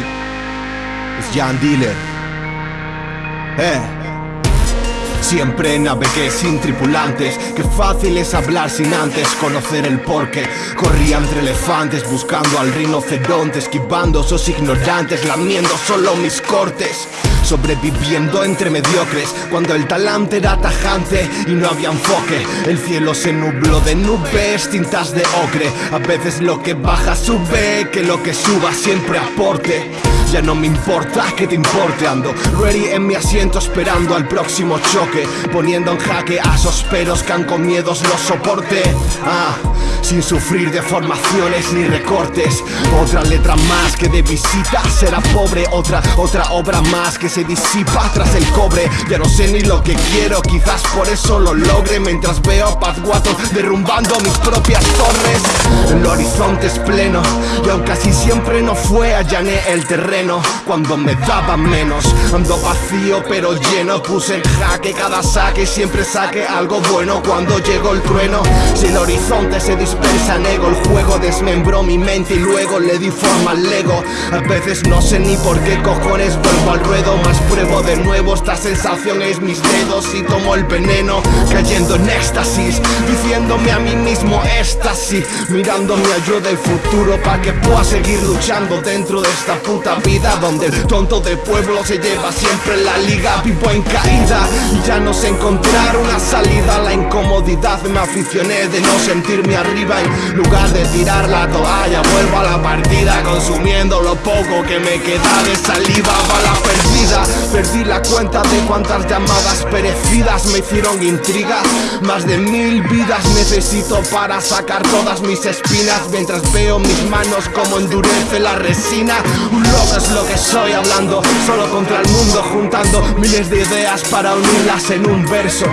night. It's John Dealer. Hey. Siempre navegué sin tripulantes Qué fácil es hablar sin antes conocer el porqué. Corría entre elefantes buscando al rinoceronte Esquivando esos ignorantes, lamiendo solo mis cortes. Sobreviviendo entre mediocres Cuando el talante era tajante y no había enfoque. El cielo se nubló de nubes, tintas de ocre. A veces lo que baja sube, que lo que suba siempre aporte ya no me importa que te importe Ando ready en mi asiento esperando al próximo choque Poniendo en jaque a esos peros que han con miedos los soporte. Ah, sin sufrir deformaciones ni recortes. Otra letra más que de visita será pobre. Otra, otra obra más que se disipa tras el cobre. Ya no sé ni lo que quiero, quizás por eso lo logre. Mientras veo a Pazguato derrumbando mis propias torres. El horizonte es pleno y aún casi siempre no fue allané el terreno. Cuando me daba menos Ando vacío pero lleno. Puse en jaque cada saque Siempre saque algo bueno cuando llegó el trueno. Si el horizonte se El juego desmembró mi mente y luego le di forma al Lego A veces no sé ni por qué cojones vuelvo al ruedo Más pruebo de nuevo esta sensación es mis dedos Y tomo el veneno cayendo en éxtasis Diciéndome a mí mismo éxtasis Mirando mi ayuda del futuro para que pueda seguir luchando dentro de esta puta vida donde el tonto de pueblo se lleva siempre la liga Vivo en caída ya no sé encontrar una salida La incomodidad me aficioné de no sentirme arriba En lugar de tirar la toalla vuelvo a la partida Consumiendo lo poco que me queda de saliva la perdida. Perdí la cuenta de cuántas llamadas perecidas me hicieron intriga. Más de mil vidas necesito para sacar todas mis espinas Mientras veo mis manos como endurece la resina. Un loco es lo que soy hablando Solo contra el mundo juntando miles de ideas para unirlas en un verso.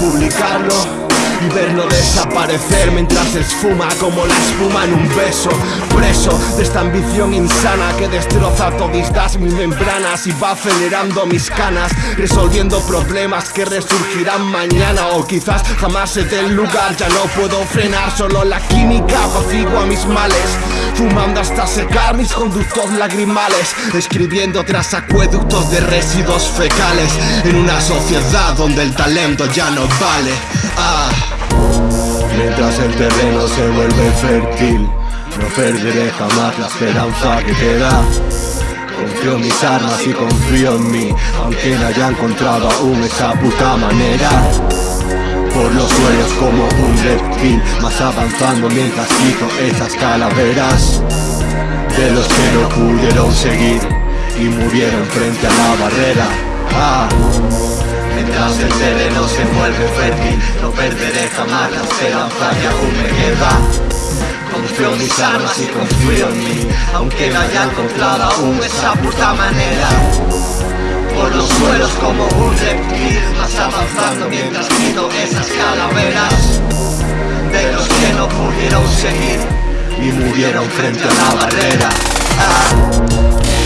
Publicarlo y verlo desaparecer mientras esfuma como la espuma en un beso. Preso de esta ambición insana que destroza todistas mis membranas y va acelerando mis canas Resolviendo problemas que resurgirán mañana o quizás jamás se dé lugar. Ya no puedo frenar, solo la química apacigua mis males Fumando hasta secar mis conductos lagrimales Escribiendo tras acueductos de residuos fecales En una sociedad donde el talento ya no vale ah. Mientras el terreno se vuelve fértil No perderé jamás la esperanza que queda Confío en mis armas y confío en mí Aunque no haya encontrado aún esa puta manera por los suelos como un reptil Más avanzando mientras quito esas calaveras De los que no pudieron seguir Y murieron frente a la barrera ah. Mientras el sereno se vuelve fértil. No perderé jamás la esperanza que aún me queda. Confío en mis armas y confío en mí. Aunque no haya encontrado aún esa puta manera. Por los suelos como un reptil Más avanzando mientras quito esas calaveras. De los que no pudieron seguir Y murieron frente a la barrera. Ah.